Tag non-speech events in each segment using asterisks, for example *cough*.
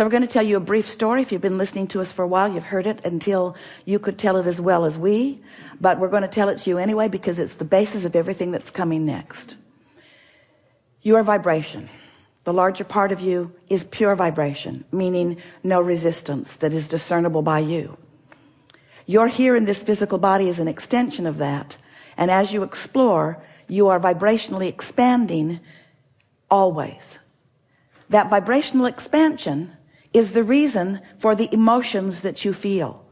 so we're going to tell you a brief story. If you've been listening to us for a while you've heard it until you could tell it as well as we. But we're going to tell it to you anyway because it's the basis of everything that's coming next. Your vibration. The larger part of you is pure vibration meaning no resistance that is discernible by you. You're here in this physical body is an extension of that. And as you explore you are vibrationally expanding always. That vibrational expansion is the reason for the emotions that you feel.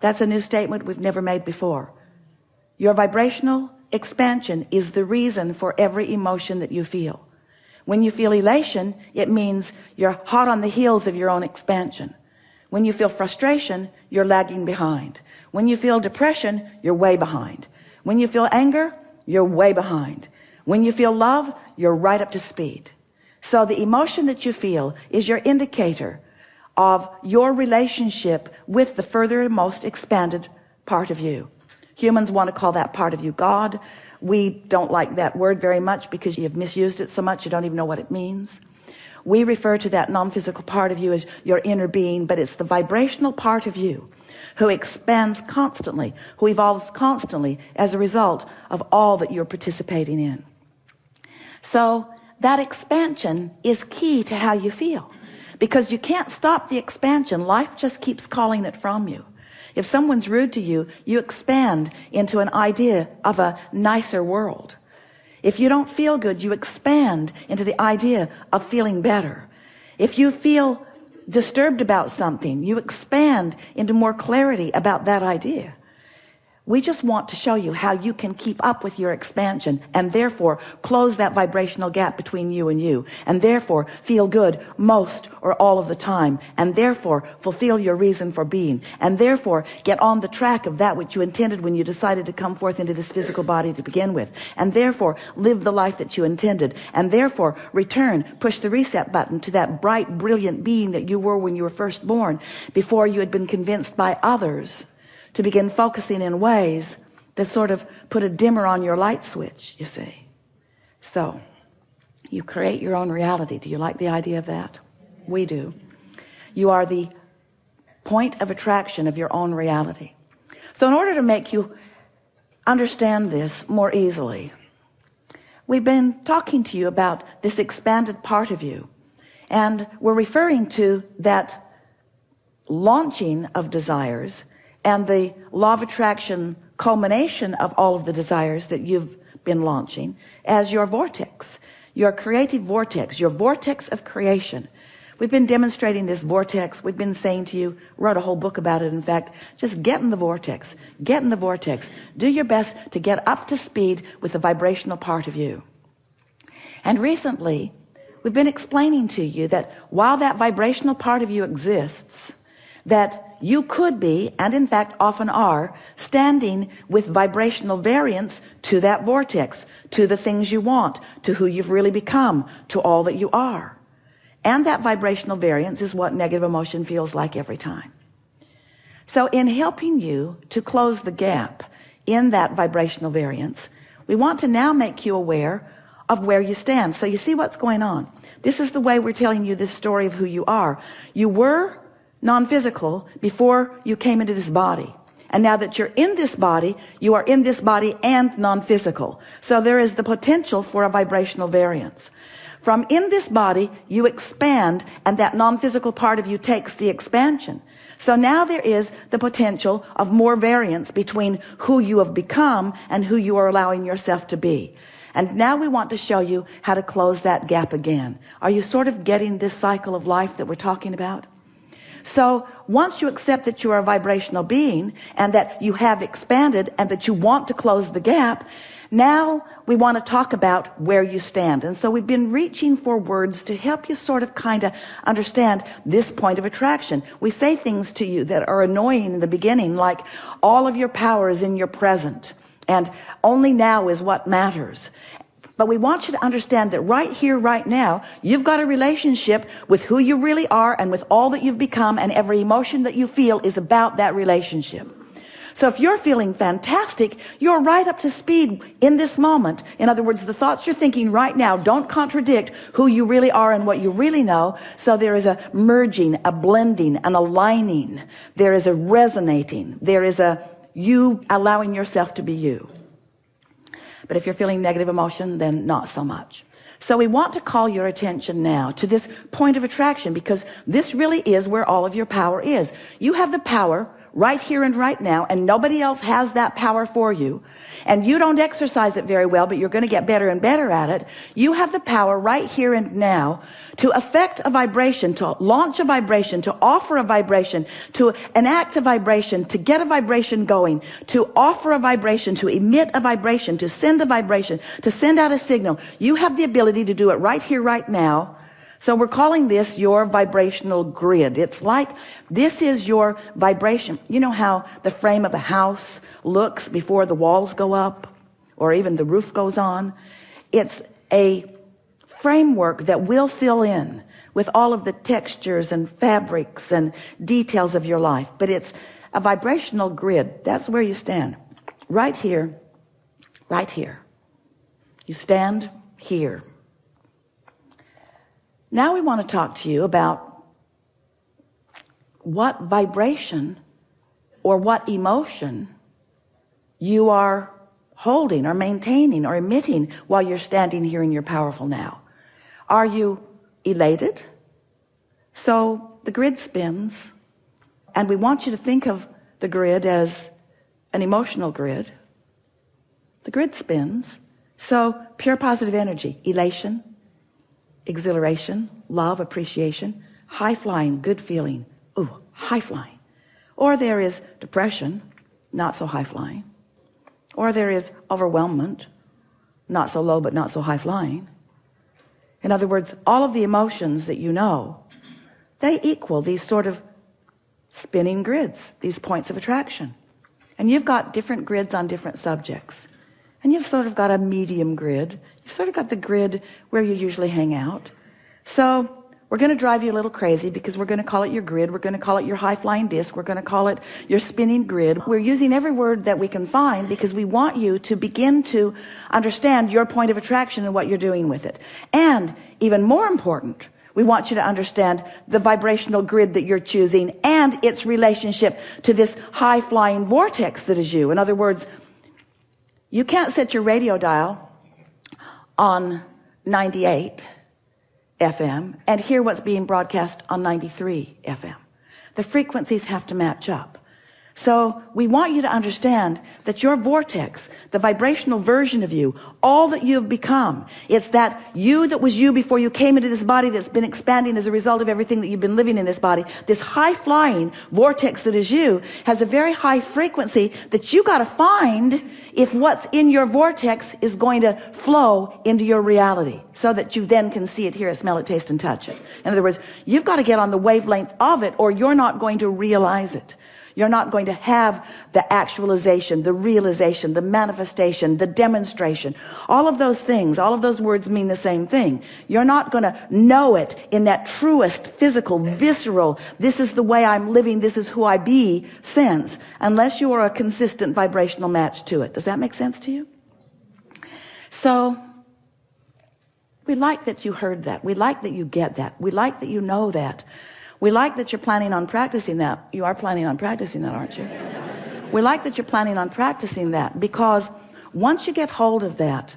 That's a new statement we've never made before. Your vibrational expansion is the reason for every emotion that you feel. When you feel elation it means you're hot on the heels of your own expansion. When you feel frustration you're lagging behind. When you feel depression you're way behind. When you feel anger you're way behind. When you feel love you're right up to speed so the emotion that you feel is your indicator of your relationship with the further most expanded part of you. Humans want to call that part of you God. We don't like that word very much because you've misused it so much you don't even know what it means. We refer to that non-physical part of you as your inner being but it's the vibrational part of you who expands constantly who evolves constantly as a result of all that you're participating in. So that expansion is key to how you feel. Because you can't stop the expansion. Life just keeps calling it from you. If someone's rude to you you expand into an idea of a nicer world. If you don't feel good you expand into the idea of feeling better. If you feel disturbed about something you expand into more clarity about that idea we just want to show you how you can keep up with your expansion and therefore close that vibrational gap between you and you and therefore feel good most or all of the time and therefore fulfill your reason for being and therefore get on the track of that which you intended when you decided to come forth into this physical body to begin with and therefore live the life that you intended and therefore return push the reset button to that bright brilliant being that you were when you were first born before you had been convinced by others to begin focusing in ways that sort of put a dimmer on your light switch you see. So you create your own reality. Do you like the idea of that? We do. You are the point of attraction of your own reality. So in order to make you understand this more easily we've been talking to you about this expanded part of you and we're referring to that launching of desires and the law of attraction culmination of all of the desires that you've been launching as your vortex your creative vortex your vortex of creation. We've been demonstrating this vortex. We've been saying to you wrote a whole book about it in fact just get in the vortex get in the vortex. Do your best to get up to speed with the vibrational part of you. And recently we've been explaining to you that while that vibrational part of you exists that you could be and in fact often are standing with vibrational variance to that vortex to the things you want to who you've really become to all that you are. And that vibrational variance is what negative emotion feels like every time. So in helping you to close the gap in that vibrational variance we want to now make you aware of where you stand. So you see what's going on. This is the way we're telling you this story of who you are. You were non-physical before you came into this body. And now that you're in this body you are in this body and non-physical. So there is the potential for a vibrational variance. From in this body you expand and that non-physical part of you takes the expansion. So now there is the potential of more variance between who you have become and who you are allowing yourself to be. And now we want to show you how to close that gap again. Are you sort of getting this cycle of life that we're talking about so once you accept that you are a vibrational being and that you have expanded and that you want to close the gap now we want to talk about where you stand. And so we've been reaching for words to help you sort of kind of understand this point of attraction. We say things to you that are annoying in the beginning like all of your power is in your present and only now is what matters but we want you to understand that right here right now you've got a relationship with who you really are and with all that you've become and every emotion that you feel is about that relationship. So if you're feeling fantastic you're right up to speed in this moment. In other words the thoughts you're thinking right now don't contradict who you really are and what you really know. So there is a merging a blending an aligning. There is a resonating. There is a you allowing yourself to be you but if you're feeling negative emotion then not so much. So we want to call your attention now to this point of attraction because this really is where all of your power is. You have the power right here and right now and nobody else has that power for you. And you don't exercise it very well but you're going to get better and better at it. You have the power right here and now to affect a vibration to launch a vibration to offer a vibration to enact a vibration to get a vibration going to offer a vibration to emit a vibration to send a vibration to send out a signal. You have the ability to do it right here right now so we're calling this your vibrational grid. It's like this is your vibration. You know how the frame of a house looks before the walls go up or even the roof goes on? It's a framework that will fill in with all of the textures and fabrics and details of your life. But it's a vibrational grid. That's where you stand. Right here. Right here. You stand here now we want to talk to you about what vibration or what emotion you are holding or maintaining or emitting while you're standing here in your powerful now. Are you elated? So the grid spins and we want you to think of the grid as an emotional grid. The grid spins. So pure positive energy elation exhilaration love appreciation high flying good feeling. Oh high flying. Or there is depression not so high flying. Or there is overwhelmment not so low but not so high flying. In other words all of the emotions that you know they equal these sort of spinning grids these points of attraction. And you've got different grids on different subjects. And you've sort of got a medium grid you've sort of got the grid where you usually hang out. So we're going to drive you a little crazy because we're going to call it your grid we're going to call it your high-flying disc we're going to call it your spinning grid. We're using every word that we can find because we want you to begin to understand your point of attraction and what you're doing with it. And even more important we want you to understand the vibrational grid that you're choosing and its relationship to this high-flying vortex that is you. In other words you can't set your radio dial on 98 FM and hear what's being broadcast on 93 FM the frequencies have to match up so we want you to understand that your vortex the vibrational version of you all that you've become it's that you that was you before you came into this body that's been expanding as a result of everything that you've been living in this body. This high flying vortex that is you has a very high frequency that you got to find if what's in your vortex is going to flow into your reality so that you then can see it hear it smell it taste and touch it. In other words you've got to get on the wavelength of it or you're not going to realize it you're not going to have the actualization the realization the manifestation the demonstration. All of those things all of those words mean the same thing. You're not going to know it in that truest physical visceral this is the way I'm living this is who I be sense unless you are a consistent vibrational match to it. Does that make sense to you? So we like that you heard that. We like that you get that. We like that you know that we like that you're planning on practicing that. You are planning on practicing that aren't you? We like that you're planning on practicing that because once you get hold of that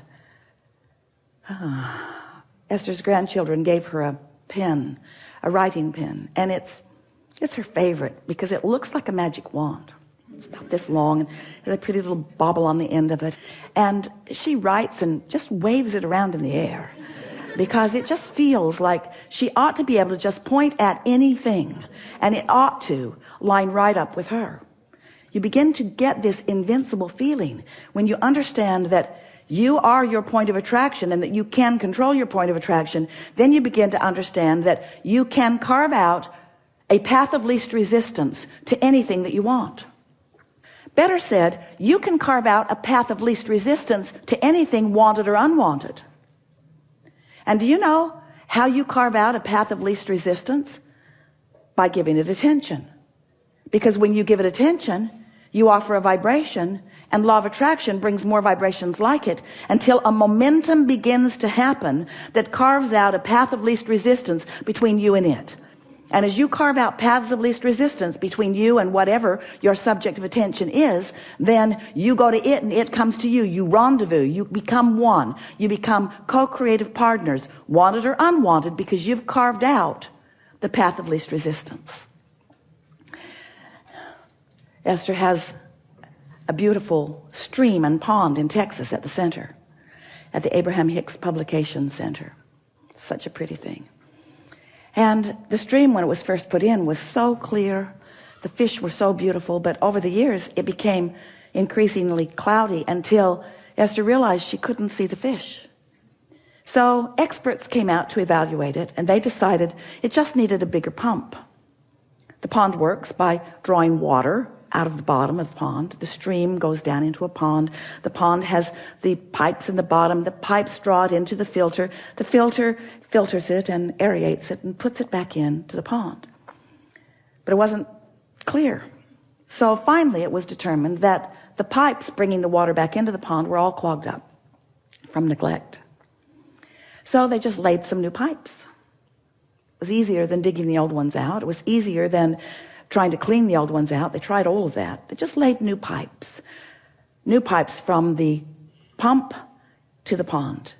uh, *sighs* Esther's grandchildren gave her a pen a writing pen and it's it's her favorite because it looks like a magic wand. It's about this long and has a pretty little bobble on the end of it. And she writes and just waves it around in the air because it just feels like she ought to be able to just point at anything and it ought to line right up with her. You begin to get this invincible feeling when you understand that you are your point of attraction and that you can control your point of attraction. Then you begin to understand that you can carve out a path of least resistance to anything that you want. Better said you can carve out a path of least resistance to anything wanted or unwanted and do you know how you carve out a path of least resistance? By giving it attention. Because when you give it attention you offer a vibration and law of attraction brings more vibrations like it until a momentum begins to happen that carves out a path of least resistance between you and it and as you carve out paths of least resistance between you and whatever your subject of attention is then you go to it and it comes to you. You rendezvous. You become one. You become co-creative partners wanted or unwanted because you've carved out the path of least resistance. Esther has a beautiful stream and pond in Texas at the center at the Abraham Hicks Publication Center. Such a pretty thing and the stream when it was first put in was so clear. The fish were so beautiful. But over the years it became increasingly cloudy until Esther realized she couldn't see the fish. So experts came out to evaluate it and they decided it just needed a bigger pump. The pond works by drawing water out of the bottom of the pond. The stream goes down into a pond. The pond has the pipes in the bottom. The pipes draw it into the filter. The filter filters it and aerates it and puts it back into the pond. But it wasn't clear. So finally it was determined that the pipes bringing the water back into the pond were all clogged up from neglect. So they just laid some new pipes. It was easier than digging the old ones out. It was easier than trying to clean the old ones out. They tried all of that. They just laid new pipes. New pipes from the pump to the pond.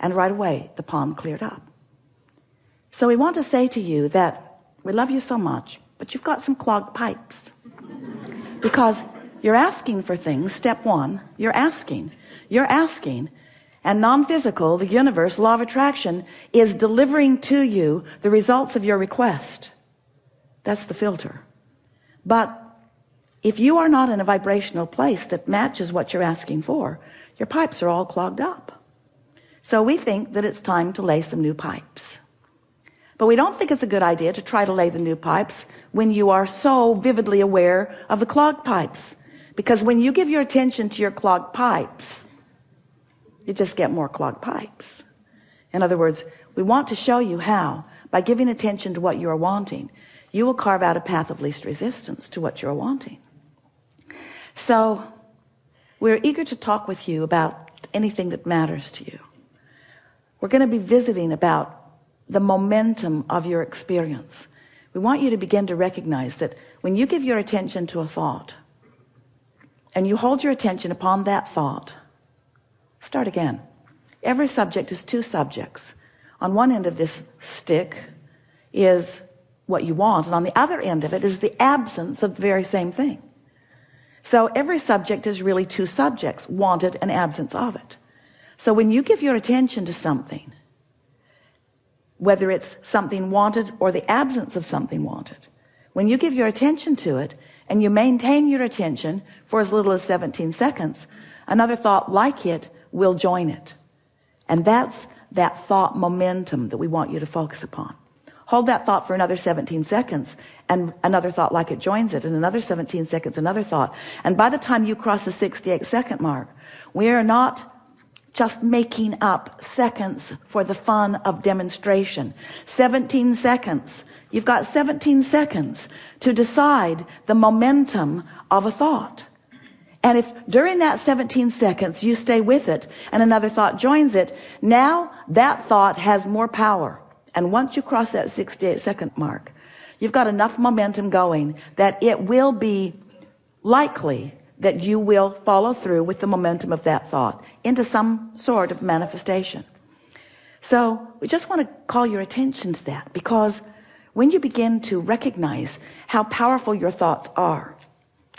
And right away the pond cleared up so we want to say to you that we love you so much but you've got some clogged pipes. Because you're asking for things step one you're asking. You're asking. And non-physical the universe law of attraction is delivering to you the results of your request. That's the filter. But if you are not in a vibrational place that matches what you're asking for your pipes are all clogged up. So we think that it's time to lay some new pipes but we don't think it's a good idea to try to lay the new pipes when you are so vividly aware of the clogged pipes. Because when you give your attention to your clogged pipes you just get more clogged pipes. In other words we want to show you how by giving attention to what you are wanting you will carve out a path of least resistance to what you're wanting. So we're eager to talk with you about anything that matters to you. We're going to be visiting about the momentum of your experience. We want you to begin to recognize that when you give your attention to a thought and you hold your attention upon that thought start again. Every subject is two subjects. On one end of this stick is what you want and on the other end of it is the absence of the very same thing. So every subject is really two subjects wanted and absence of it. So when you give your attention to something whether it's something wanted or the absence of something wanted. When you give your attention to it and you maintain your attention for as little as 17 seconds another thought like it will join it. And that's that thought momentum that we want you to focus upon. Hold that thought for another 17 seconds and another thought like it joins it and another 17 seconds another thought. And by the time you cross the 68 second mark we are not just making up seconds for the fun of demonstration. 17 seconds. You've got 17 seconds to decide the momentum of a thought. And if during that 17 seconds you stay with it and another thought joins it now that thought has more power. And once you cross that 68 second mark you've got enough momentum going that it will be likely that you will follow through with the momentum of that thought into some sort of manifestation. So we just want to call your attention to that because when you begin to recognize how powerful your thoughts are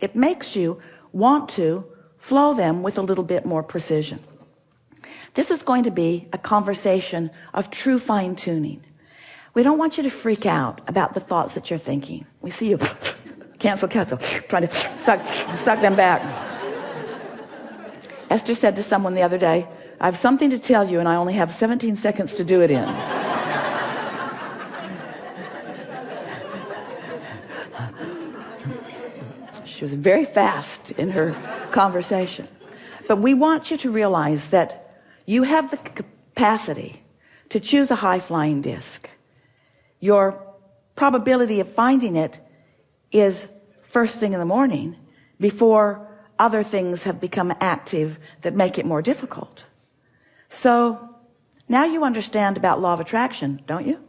it makes you want to flow them with a little bit more precision. This is going to be a conversation of true fine-tuning. We don't want you to freak out about the thoughts that you're thinking. We see you cancel cancel. Trying to suck suck them back. Esther said to someone the other day I have something to tell you and I only have 17 seconds to do it in. She was very fast in her conversation. But we want you to realize that you have the capacity to choose a high-flying disc. Your probability of finding it is first thing in the morning before other things have become active that make it more difficult. So now you understand about law of attraction don't you